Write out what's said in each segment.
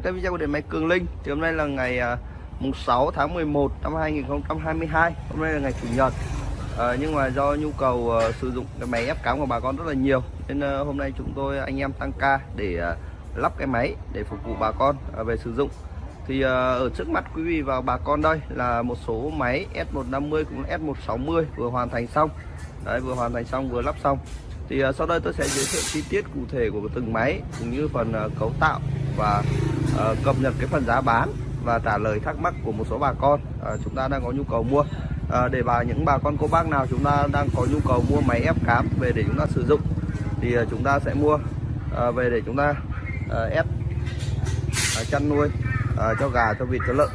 các video của điện máy Cường Linh. Thì hôm nay là ngày à, mùng 6 tháng 11 năm 2022 Hôm nay là ngày Chủ nhật. À, Nhưng mà do nhu cầu uh, sử dụng cái máy ép cám của bà con rất là nhiều Nên uh, hôm nay chúng tôi anh em tăng ca để uh, lắp cái máy để phục vụ bà con uh, về sử dụng. Thì uh, ở trước mắt quý vị và bà con đây là một số máy S150 cũng S160 vừa hoàn thành xong. Đấy vừa hoàn thành xong vừa lắp xong. Thì uh, sau đây tôi sẽ giới thiệu chi tiết cụ thể của từng máy cũng như phần uh, cấu tạo và uh, cập nhật cái phần giá bán và trả lời thắc mắc của một số bà con. Uh, chúng ta đang có nhu cầu mua. Uh, để bà những bà con cô bác nào chúng ta đang có nhu cầu mua máy ép cám về để chúng ta sử dụng thì uh, chúng ta sẽ mua uh, về để chúng ta uh, ép uh, chăn nuôi uh, cho gà cho vịt cho lợn.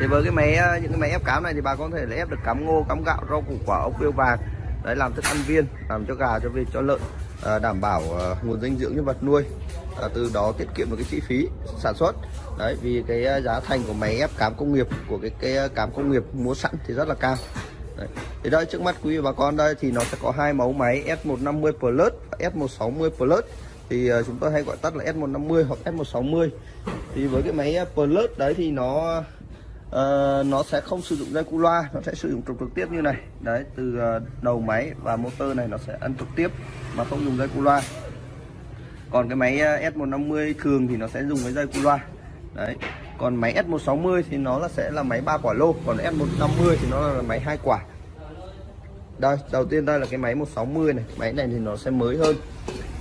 Thì với cái máy những cái máy ép cám này thì bà con có thể là ép được cám ngô cám gạo rau củ quả ốc biêu vàng. Đấy làm thức ăn viên làm cho gà cho vịt cho lợn. Ờ, đảm bảo ờ, nguồn dinh dưỡng cho vật nuôi à, từ đó tiết kiệm được cái chi phí sản xuất. Đấy vì cái giá thành của máy ép cám công nghiệp của cái cái cám công nghiệp mua sẵn thì rất là cao. Đấy. thì đây trước mắt quý vị bà con đây thì nó sẽ có hai mẫu máy S150 Plus và S160 Plus. Thì chúng tôi hay gọi tắt là S150 hoặc S160 thì với cái máy Plus đấy thì nó uh, nó sẽ không sử dụng dây cu loa nó sẽ sử dụng trục trực tiếp như này. Đấy từ uh, đầu máy và motor này nó sẽ ăn trực tiếp mà không dùng dây cu loa. Còn cái máy ờ, S150 thường thì nó sẽ dùng cái dây cu loa. Đấy còn máy S160 thì nó là sẽ là máy ba quả lô còn S150 thì nó là máy hai quả. Đây đầu tiên đây là cái máy 160 này máy này thì nó sẽ mới hơn.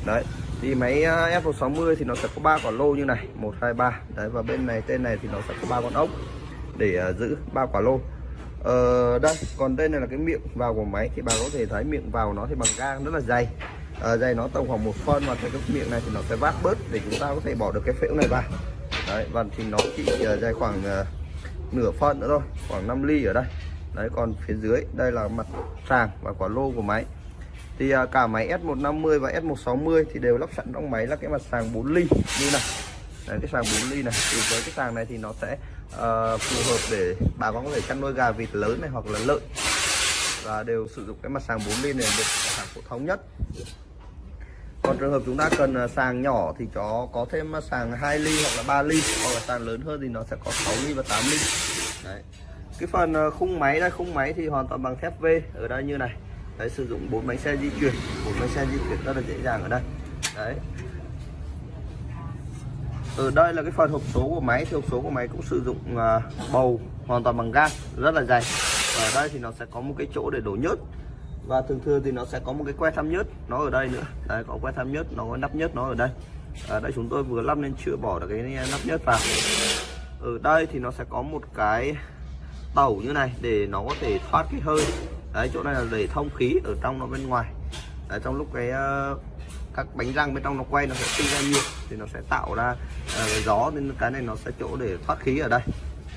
Đấy thì máy F160 thì nó sẽ có ba quả lô như này 1 2 3 đấy và bên này tên này thì nó sẽ có ba con ốc để à, giữ ba quả lô. Ờ, đây còn đây này là cái miệng vào của máy thì bà có thể thấy miệng vào nó thì bằng gang rất là dày. Uh, dày nó tầm khoảng một phân và cái miệng này thì nó sẽ vát bớt để chúng ta có thể bỏ được cái phễu này vào. Đấy và thì nó chỉ à, dài khoảng uh, nửa phân nữa thôi khoảng 5 ly ở đây. Đấy còn phía dưới đây là mặt sàng và quả lô của máy. Thì uh, cả máy S150 và S160 thì đều lắp sẵn trong máy là cái mặt sàng 4 ly như này. Đấy, cái sàng 4 ly này. Thì với cái sàng này thì nó sẽ uh, phù hợp để bà con có thể chăn nuôi gà vịt lớn này hoặc là lợn. Và đều sử dụng cái mặt sàng 4 ly này được sản phổ thống nhất. Còn trường hợp chúng ta cần à, sàng nhỏ thì chó có thêm à, sàng 2 ly hoặc là 3 ly hoặc là sàng lớn hơn thì nó sẽ có 6 ly và 8 ly. Đấy. cái phần à, khung máy đây khung máy thì hoàn toàn bằng thép V ở đây như này. Đấy, sử dụng bốn bánh xe di chuyển. Bốn bánh xe di chuyển rất là dễ dàng ở đây. Đấy, ở đây là cái phần hộp số của máy. Thì hộp số của máy cũng sử dụng à, bầu hoàn toàn bằng gang rất là dày. Và ở đây thì nó sẽ có một cái chỗ để đổ nhớt. Và thường thường thì nó sẽ có một cái que thăm nhớt nó ở đây nữa. Đây có que thăm nhớt nó có nắp nhớt nó ở đây. Ở đây chúng tôi vừa lắp nên chưa bỏ được cái nắp nhớt vào. Ở đây thì nó sẽ có một cái tàu như này để nó có thể thoát cái hơi. Đấy chỗ này là để thông khí ở trong nó bên ngoài. Đấy, trong lúc cái à, các bánh răng bên trong nó quay nó sẽ sinh ra nhiệt thì nó sẽ tạo ra uh, gió nên cái này nó sẽ chỗ để thoát khí ở đây.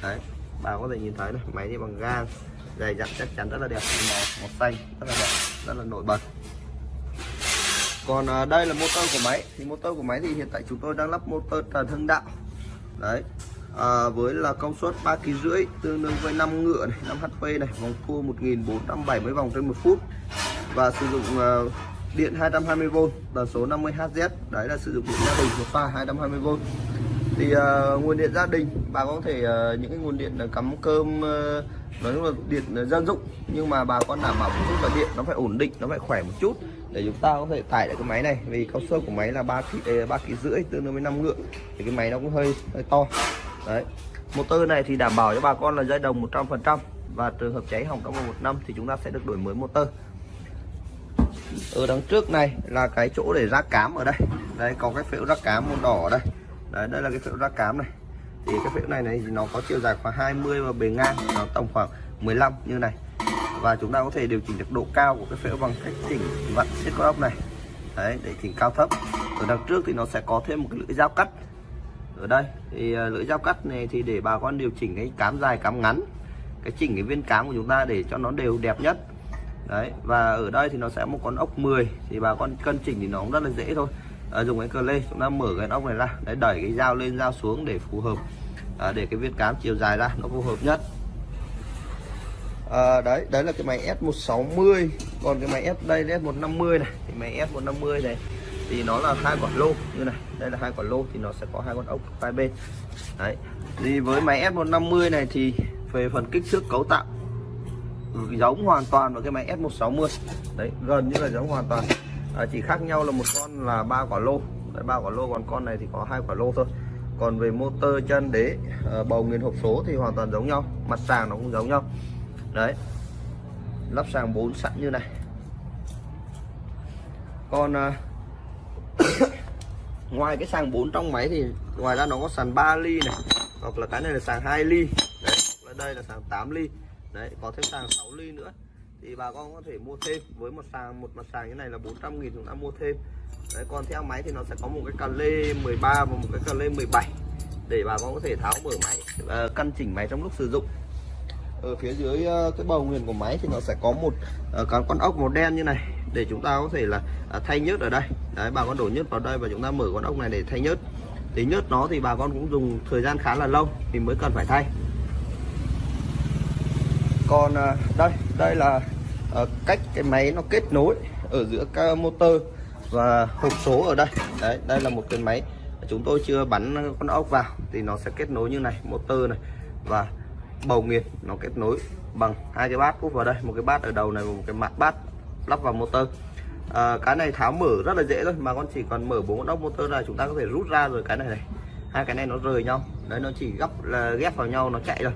Đấy bà có thể nhìn thấy này máy đi bằng gang dày dặn chắc chắn rất là đẹp màu màu xanh rất là đẹp rất là nổi bật. Còn uh, đây là motor của máy thì motor của máy thì hiện tại chúng tôi đang lắp motor trần hưng đạo đấy à, với là công suất 3 kg rưỡi tương đương với 5 ngựa này 5 HP này vòng tua 1470 vòng trên một phút. Và sử dụng uh, điện 220V tần số 50Hz đấy là sử dụng điện gia đình một pha 220V thì uh, nguồn điện gia đình bà có thể uh, những cái nguồn điện cắm cơm uh, nói chung là điện dân dụng. Nhưng mà bà con đảm bảo một chút là điện nó phải ổn định nó phải khỏe một chút để chúng ta có thể tải được cái máy này. Vì công suất của máy là ba kg ba kg rưỡi tương đương với 5 ngựa. Thì cái máy nó cũng hơi hơi to. Đấy. Motor này thì đảm bảo cho bà con là dây đồng 100% và trường hợp cháy hỏng trong vòng một năm thì chúng ta sẽ được đổi mới motor ở đằng trước này là cái chỗ để rác cám ở đây. Đây, có cái phễu rác cám màu đỏ ở đây. Đấy, đây là cái phễu rác cám này. Thì cái phễu này này thì nó có chiều dài khoảng 20 và bề ngang, nó tầm khoảng 15 như này. Và chúng ta có thể điều chỉnh được độ cao của cái phễu bằng cách chỉnh vặn siết con ốc này. Đấy, để chỉnh cao thấp. Ở đằng trước thì nó sẽ có thêm một cái lưỡi dao cắt. Ở đây, thì à, lưỡi dao cắt này thì để bà con điều chỉnh cái cám dài, cám ngắn, cái chỉnh cái viên cám của chúng ta để cho nó đều đẹp nhất đấy và ở đây thì nó sẽ một con ốc 10 thì bà con cân chỉnh thì nó cũng rất là dễ thôi. À, dùng cái cờ lê chúng ta mở cái ốc này ra đấy đẩy cái dao lên dao xuống để phù hợp à, để cái viên cám chiều dài ra nó phù hợp nhất. À, đấy đấy là cái máy S160 còn cái máy S đây S150 này thì máy S150 này thì nó là hai quả lô như này đây là hai quả lô thì nó sẽ có hai con ốc hai bên. Đấy thì với máy S150 này thì về phần kích thước cấu tạo Ừ, giống hoàn toàn với cái máy S160 đấy gần như là giống hoàn toàn. À, chỉ khác nhau là một con là ba quả lô. Đấy ba quả lô còn con này thì có hai quả lô thôi. Còn về motor chân đế à, bầu nguyên hộp số thì hoàn toàn giống nhau. Mặt sàng nó cũng giống nhau. Đấy. Lắp sàng 4 sẵn như này. Còn à, ngoài cái sàng 4 trong máy thì ngoài ra nó có sàn 3 ly này hoặc là cái này là sàng 2 ly. Đấy đây là sàng 8 ly đấy, có thêm sàng 6 ly nữa. Thì bà con có thể mua thêm. Với một sàng, một mặt sàng như này là 400 nghìn chúng ta mua thêm. Đấy, còn theo máy thì nó sẽ có một cái cà lê 13 và một cái cà lê 17 để bà con có thể tháo mở máy và căn chỉnh máy trong lúc sử dụng. Ở phía dưới ờ, cái bầu nguyền của máy thì nó sẽ có một ờ, cái con ốc màu đen như này. Để chúng ta có thể là thay nhớt ở đây. Đấy, bà con đổ nhớt vào đây và chúng ta mở con ốc này để thay nhớt. Thì nhớt nó thì bà con cũng dùng thời gian khá là lâu thì mới cần phải thay còn à, đây đây là à, cách cái máy nó kết nối ở giữa các motor và hộp số ở đây. Đấy đây là một cái máy chúng tôi chưa bắn con ốc vào. Thì nó sẽ kết nối như này motor này và bầu nghiền nó kết nối bằng hai cái bát úp vào đây. Một cái bát ở đầu này và một cái mặt bát lắp vào motor. À, cái này tháo mở rất là dễ thôi mà con chỉ còn mở bốn con ốc motor này chúng ta có thể rút ra rồi. Cái này này hai cái này nó rời nhau. Đấy nó chỉ gấp là ghép vào nhau nó chạy rồi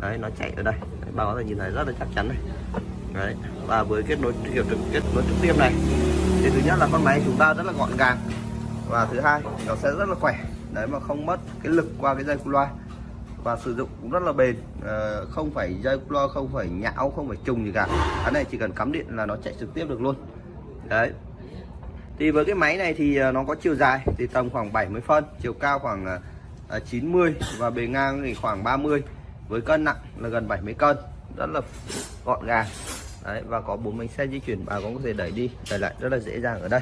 đấy nó chạy ở đây đấy, bà có thể nhìn thấy rất là chắc chắn này. Đấy và với kết nối kiểu trực kết nối trực tiếp này thì thứ nhất là con máy chúng ta rất là gọn gàng. Và thứ hai nó sẽ rất là khỏe. Đấy mà không mất cái lực qua cái dây cu loa. Và sử dụng cũng rất là bền. À, không phải dây lo không phải nhão không phải trùng gì cả. Cái này chỉ cần cắm điện là nó chạy trực tiếp được luôn. Đấy. Thì với cái máy này thì ờ, nó có chiều dài thì tầm khoảng 70 phân chiều cao khoảng ờ, 90 và bề ngang thì khoảng 30 với cân nặng là gần 70 cân rất là gọn gàng. Đấy và có bốn bánh xe di chuyển bà cũng có thể đẩy đi đẩy lại rất là dễ dàng ở đây.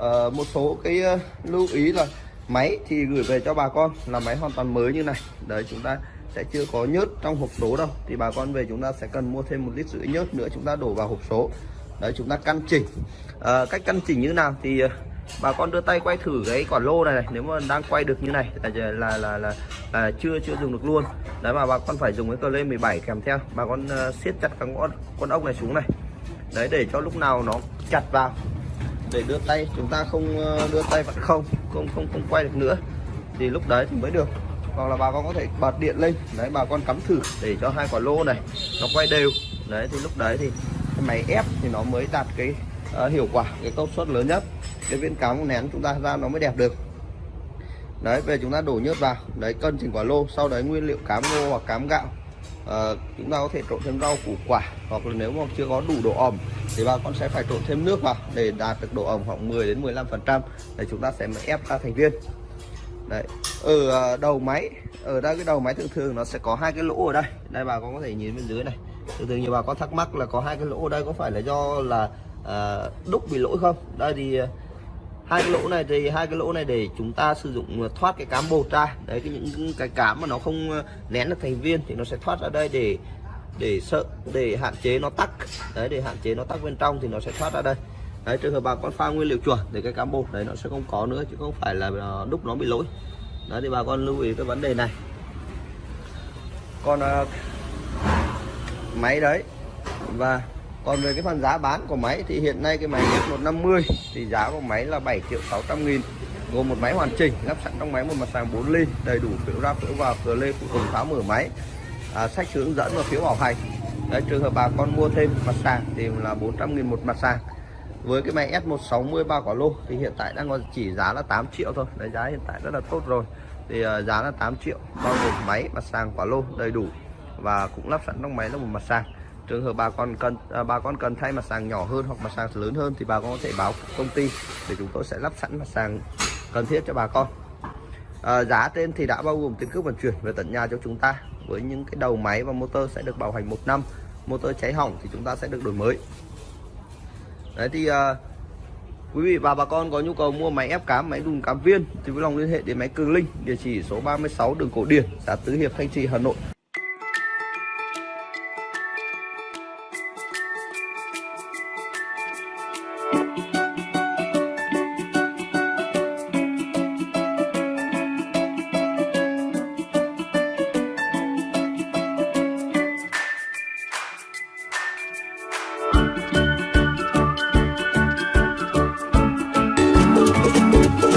À, một số cái ờ, lưu ý là máy thì gửi về cho bà con là máy hoàn toàn mới như này. Đấy chúng ta sẽ chưa có nhớt trong hộp số đâu. Thì bà con về chúng ta sẽ cần mua thêm một lít rưỡi nhớt nữa chúng ta đổ vào hộp số. Đấy chúng ta căn chỉnh. À, cách căn chỉnh như nào thì bà con đưa tay quay thử cái quả lô này, này nếu mà đang quay được như này là là là là, là chưa chưa dùng được luôn. Đấy mà bà con phải dùng cái cờ lê 17 kèm theo. Bà con uh, siết chặt cái con con ốc này xuống này. Đấy để cho lúc nào nó chặt vào. Để đưa tay chúng ta không ờ, đưa tay vẫn không không không không quay được nữa. Thì lúc đấy thì mới được. Hoặc là bà con có thể bật điện lên. Đấy bà con cắm thử để cho hai quả lô này nó quay đều. Đấy thì lúc đấy thì cái máy ép thì nó mới đạt cái uh, hiệu quả cái công suất lớn nhất cái viên cắm nén chúng ta ra nó mới đẹp được. Đấy về chúng ta đổ nhớt vào. Đấy cân chỉnh quả lô sau đấy nguyên liệu cám ngô hoặc cám gạo. À, chúng ta có thể trộn thêm rau củ quả hoặc là nếu mà chưa có đủ độ ẩm thì bà con sẽ phải trộn thêm nước vào để đạt được độ ẩm khoảng 10 đến 15 phần trăm. Để chúng ta sẽ ép ra thành viên. Đấy ở ờ, đầu máy ở đây cái đầu máy thường thường nó sẽ có hai cái lỗ ở đây. Đây bà con có thể nhìn bên dưới này. Thường thường nhiều bà con thắc mắc là có hai cái lỗ ở đây có phải là do là à, đúc bị lỗi không? Đây thì hai cái lỗ này thì hai cái lỗ này để chúng ta sử dụng ờ, thoát cái cám bột ra đấy cái những cái cám mà nó không ờ, nén được thành viên thì nó sẽ thoát ra đây để để sợ để hạn chế nó tắc. Đấy để hạn chế nó tắc bên trong thì nó sẽ thoát ra đây. Đấy trường hợp bà con pha nguyên liệu chuẩn thì cái cám bột đấy nó sẽ không có nữa chứ không phải là ờ, đúc nó bị lỗi. Đấy thì bà con lưu ý cái vấn đề này. Còn uh, máy đấy và còn về cái phần giá bán của máy thì hiện nay cái máy F150 thì giá của máy là 7 triệu 600 nghìn gồm một máy hoàn chỉnh lắp sẵn trong máy một mặt sàng 4 ly đầy đủ phiếu ra phiếu vào cửa lê phụ tùng tháo mở máy à, sách hướng dẫn và phiếu bảo hành. Đấy, trường hợp bà con mua thêm mặt sàng thì là 400 nghìn một mặt sàng với cái máy S160 bao quả lô thì hiện tại đang còn chỉ giá là 8 triệu thôi. Đấy giá hiện tại rất là tốt rồi. Thì uh, giá là 8 triệu bao gồm máy mặt sàng quả lô đầy đủ và cũng lắp sẵn trong máy là một mặt sàng trường hợp bà con cần à, bà con cần thay mặt sàng nhỏ hơn hoặc mặt sàng lớn hơn thì bà con có thể báo công ty để chúng tôi sẽ lắp sẵn mặt sàng cần thiết cho bà con. À, giá trên thì đã bao gồm tiền cước vận chuyển về tận nhà cho chúng ta. Với những cái đầu máy và motor sẽ được bảo hành một năm motor cháy hỏng thì chúng ta sẽ được đổi mới. Đấy thì à, quý vị và bà con có nhu cầu mua máy ép cám máy đun cám viên thì vui lòng liên hệ đến máy cường linh địa chỉ số 36 đường cổ điển xã tứ hiệp thanh trì hà nội.